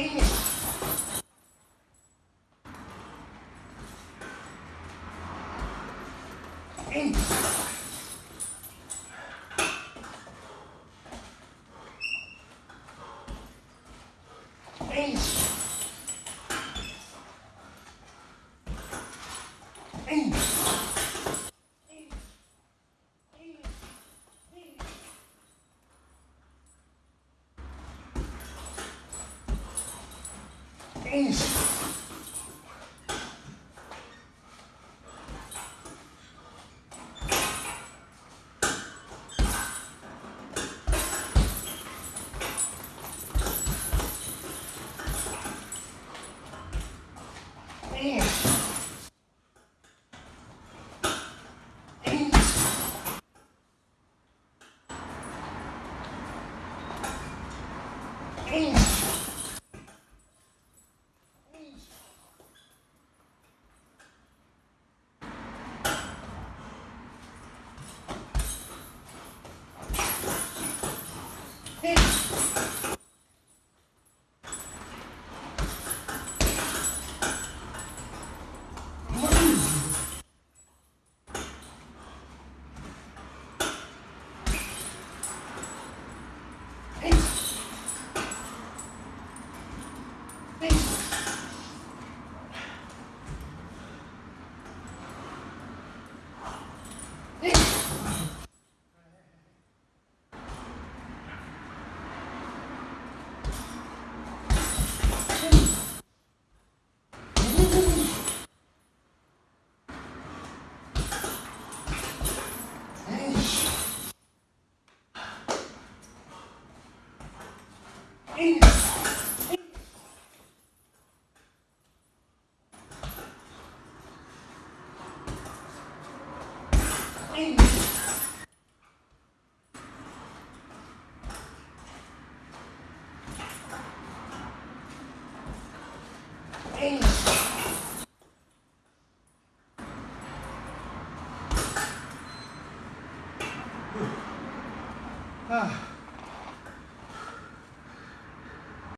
Amen. Jeez. Ooh. Thanks. 아.